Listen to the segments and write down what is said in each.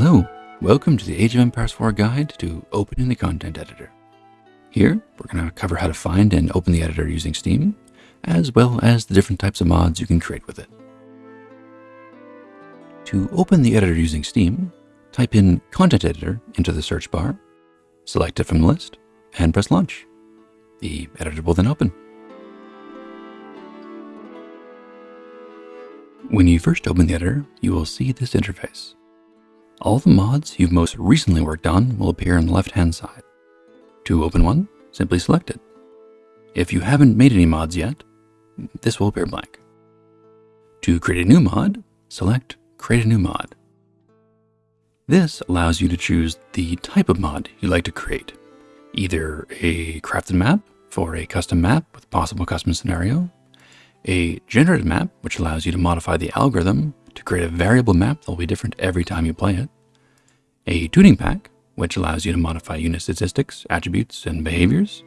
Hello, welcome to the Age of Empires 4 guide to opening the content editor. Here, we're going to cover how to find and open the editor using Steam, as well as the different types of mods you can create with it. To open the editor using Steam, type in Content Editor into the search bar, select it from the list, and press Launch. The editor will then open. When you first open the editor, you will see this interface. All the mods you've most recently worked on will appear on the left-hand side. To open one, simply select it. If you haven't made any mods yet, this will appear blank. To create a new mod, select Create a new mod. This allows you to choose the type of mod you'd like to create, either a crafted map for a custom map with possible custom scenario, a generated map, which allows you to modify the algorithm to create a variable map that will be different every time you play it, a tuning pack, which allows you to modify unit statistics, attributes, and behaviors,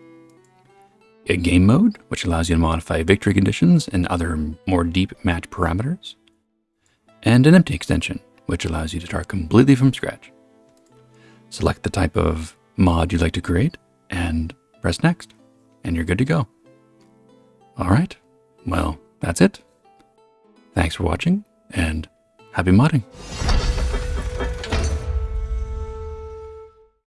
a game mode, which allows you to modify victory conditions and other more deep match parameters, and an empty extension, which allows you to start completely from scratch. Select the type of mod you'd like to create and press next, and you're good to go. All right, well, that's it. Thanks for watching and happy modding.